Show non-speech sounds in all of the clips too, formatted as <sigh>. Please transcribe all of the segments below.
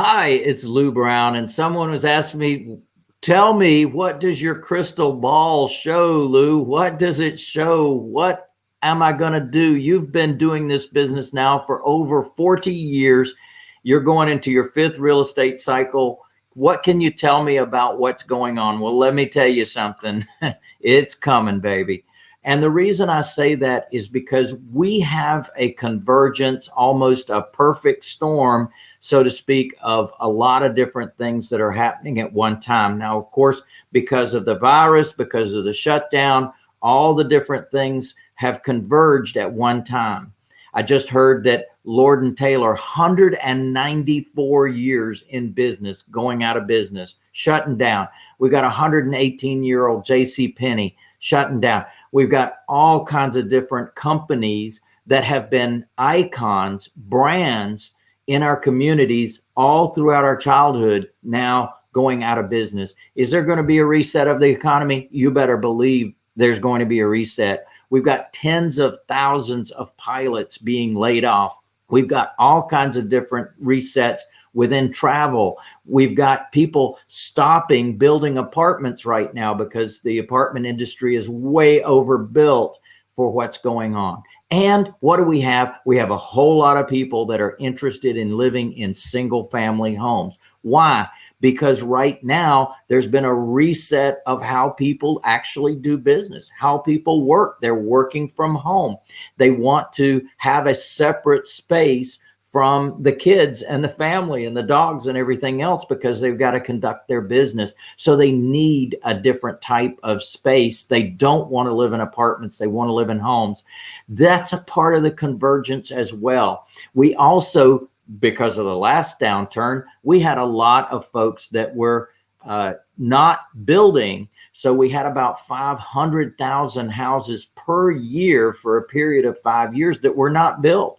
Hi, it's Lou Brown, and someone was asking me, tell me, what does your crystal ball show, Lou? What does it show? What am I going to do? You've been doing this business now for over 40 years. You're going into your fifth real estate cycle. What can you tell me about what's going on? Well, let me tell you something. <laughs> it's coming, baby. And the reason I say that is because we have a convergence, almost a perfect storm, so to speak, of a lot of different things that are happening at one time. Now, of course, because of the virus, because of the shutdown, all the different things have converged at one time. I just heard that Lord and Taylor, 194 years in business, going out of business, shutting down. We got 118 year old J.C. Penney shutting down. We've got all kinds of different companies that have been icons, brands in our communities all throughout our childhood now going out of business. Is there going to be a reset of the economy? You better believe there's going to be a reset. We've got tens of thousands of pilots being laid off. We've got all kinds of different resets within travel. We've got people stopping building apartments right now because the apartment industry is way overbuilt for what's going on. And what do we have? We have a whole lot of people that are interested in living in single family homes. Why? Because right now there's been a reset of how people actually do business, how people work. They're working from home. They want to have a separate space from the kids and the family and the dogs and everything else because they've got to conduct their business. So they need a different type of space. They don't want to live in apartments. They want to live in homes. That's a part of the convergence as well. We also, because of the last downturn, we had a lot of folks that were uh, not building. So we had about 500,000 houses per year for a period of five years that were not built.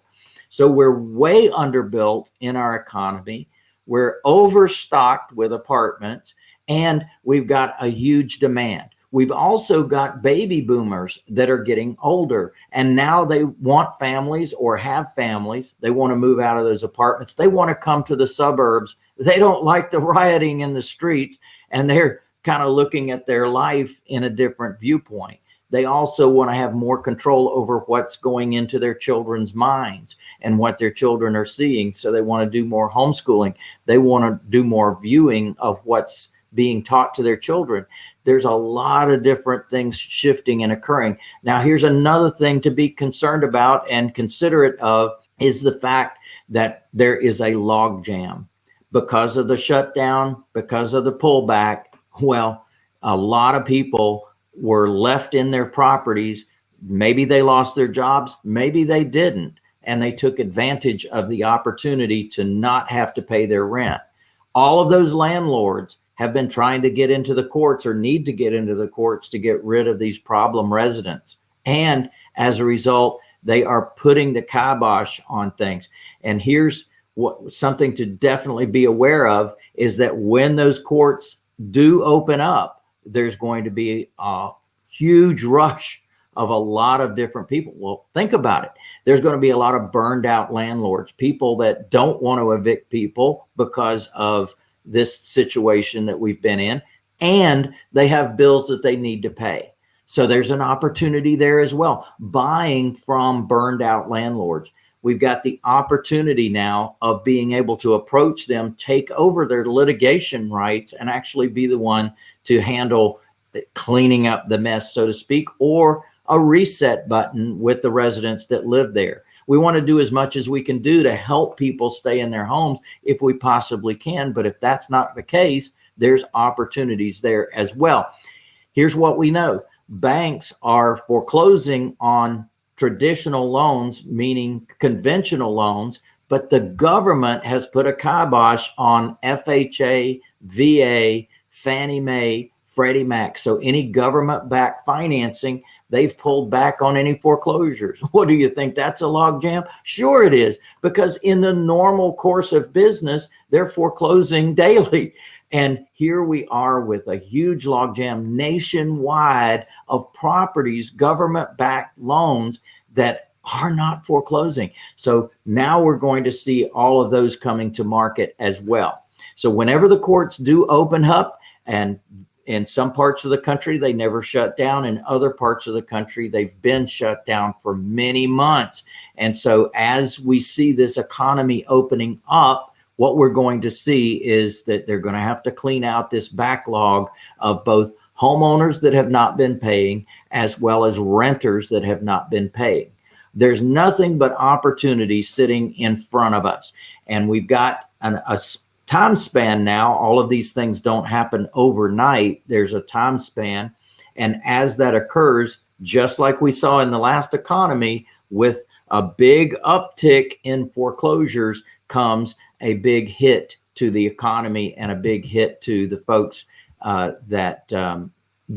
So we're way underbuilt in our economy. We're overstocked with apartments and we've got a huge demand. We've also got baby boomers that are getting older and now they want families or have families. They want to move out of those apartments. They want to come to the suburbs. They don't like the <laughs> rioting in the streets and they're kind of looking at their life in a different viewpoint. They also want to have more control over what's going into their children's minds and what their children are seeing. So they want to do more homeschooling. They want to do more viewing of what's being taught to their children. There's a lot of different things shifting and occurring. Now, here's another thing to be concerned about and considerate of is the fact that there is a logjam because of the shutdown, because of the pullback. Well, a lot of people were left in their properties. Maybe they lost their jobs, maybe they didn't. And they took advantage of the opportunity to not have to pay their rent. All of those landlords have been trying to get into the courts or need to get into the courts to get rid of these problem residents. And as a result, they are putting the kibosh on things. And here's what something to definitely be aware of is that when those courts do open up, there's going to be a huge rush of a lot of different people. Well, think about it. There's going to be a lot of burned out landlords, people that don't want to evict people because of this situation that we've been in, and they have bills that they need to pay. So there's an opportunity there as well, buying from burned out landlords. We've got the opportunity now of being able to approach them, take over their litigation rights and actually be the one to handle cleaning up the mess, so to speak, or a reset button with the residents that live there. We want to do as much as we can do to help people stay in their homes if we possibly can. But if that's not the case, there's opportunities there as well. Here's what we know. Banks are foreclosing on traditional loans, meaning conventional loans, but the government has put a kibosh on FHA, VA, Fannie Mae, Freddie Mac. So any government backed financing, they've pulled back on any foreclosures. <laughs> What do you think? That's a logjam? Sure it is, because in the normal course of business, they're foreclosing <laughs> daily. And here we are with a huge logjam nationwide of properties, government backed loans that are not foreclosing. So now we're going to see all of those coming to market as well. So whenever the courts do open up and in some parts of the country, they never shut down. In other parts of the country, they've been shut down for many months. And so as we see this economy opening up, what we're going to see is that they're going to have to clean out this backlog of both homeowners that have not been paying as well as renters that have not been paying. There's nothing but opportunity sitting in front of us. And we've got an, a time span now. All of these things don't happen overnight. There's a time span. And as that occurs, just like we saw in the last economy with a big uptick in foreclosures comes a big hit to the economy and a big hit to the folks uh, that um,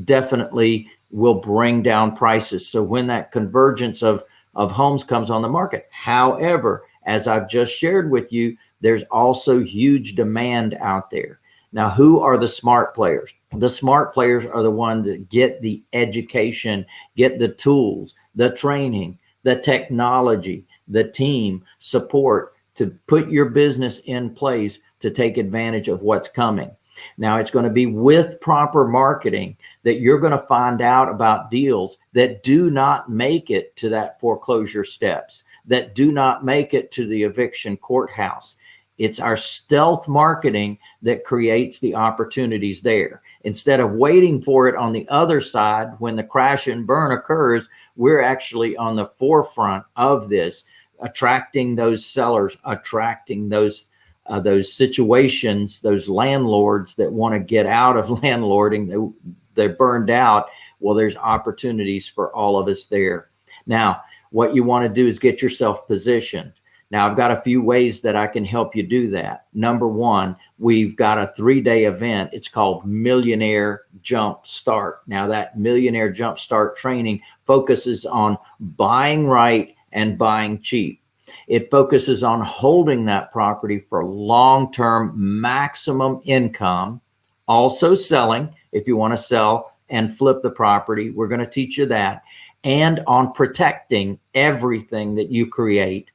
definitely will bring down prices. So when that convergence of, of homes comes on the market, however, as I've just shared with you, there's also huge demand out there. Now, who are the smart players? The smart players are the ones that get the education, get the tools, the training, the technology, the team support to put your business in place to take advantage of what's coming. Now it's going to be with proper marketing that you're going to find out about deals that do not make it to that foreclosure steps, that do not make it to the eviction courthouse. It's our stealth marketing that creates the opportunities there. Instead of waiting for it on the other side when the crash and burn occurs, we're actually on the forefront of this, attracting those sellers, attracting those uh, those situations, those landlords that want to get out of <laughs> landlording, they, they're burned out. Well, there's opportunities for all of us there. Now, what you want to do is get yourself positioned. Now, I've got a few ways that I can help you do that. Number one, we've got a three day event. It's called Millionaire Jump Start. Now, that Millionaire Jump Start training focuses on buying right and buying cheap. It focuses on holding that property for long term maximum income, also selling if you want to sell and flip the property. We're going to teach you that. And on protecting everything that you create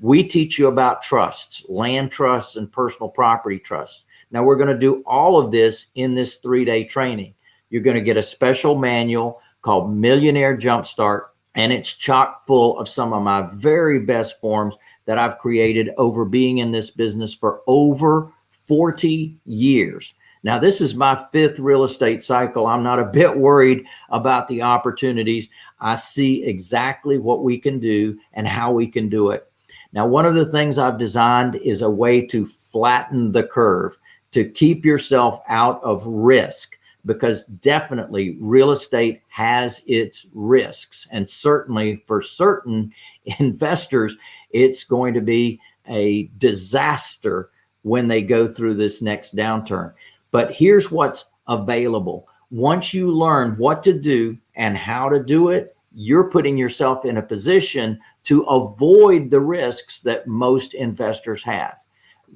we teach you about trusts, land trusts and personal property trusts. Now we're going to do all of this in this three-day training. You're going to get a special manual called Millionaire Jumpstart, and it's chock full of some of my very best forms that I've created over being in this business for over 40 years. Now, this is my fifth real estate cycle. I'm not a bit worried about the opportunities. I see exactly what we can do and how we can do it. Now, one of the things I've designed is a way to flatten the curve, to keep yourself out of risk, because definitely real estate has its risks. And certainly for certain <laughs> investors, it's going to be a disaster when they go through this next downturn. But here's what's available. Once you learn what to do and how to do it, you're putting yourself in a position to avoid the risks that most investors have.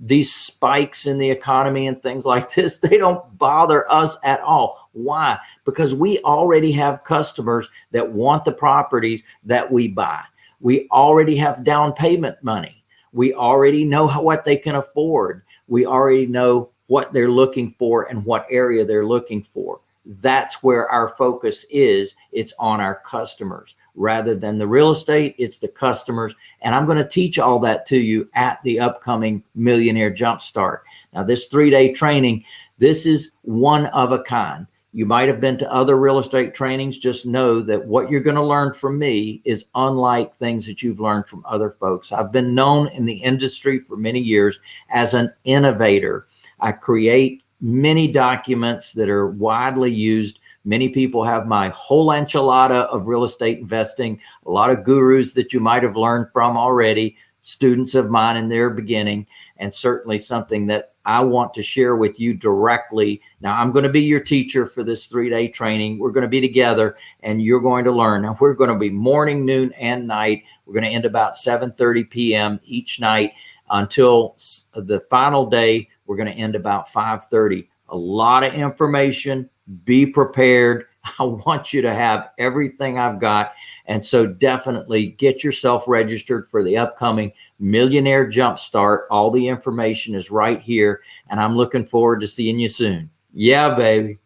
These spikes in the economy and things like this, <laughs> they don't bother us at all. Why? Because we already have customers that want the properties that we buy. We already have down payment money. We already know how, what they can afford. We already know what they're looking for and what area they're looking for that's where our focus is. It's on our customers rather than the real estate. It's the customers. And I'm going to teach all that to you at the upcoming Millionaire Jumpstart. Now, this three day training, this is one of a kind. You might have been to other real estate trainings. Just know that what you're going to learn from me is unlike things that you've learned from other folks. I've been known in the industry for many years as an innovator. I create many documents that are widely used. Many people have my whole enchilada of real estate investing, a lot of gurus that you might have learned from already, students of mine in their beginning, and certainly something that I want to share with you directly. Now, I'm going to be your teacher for this three day training. We're going to be together and you're going to learn. Now, we're going to be morning, noon, and night. We're going to end about 7 30 p.m. each night until the final day we're going to end about 5:30. A lot of information. Be prepared. <laughs> I want you to have everything I've got. And so definitely get yourself registered for the upcoming Millionaire Jumpstart. All the information is right here. And I'm looking forward to seeing you soon. Yeah, baby.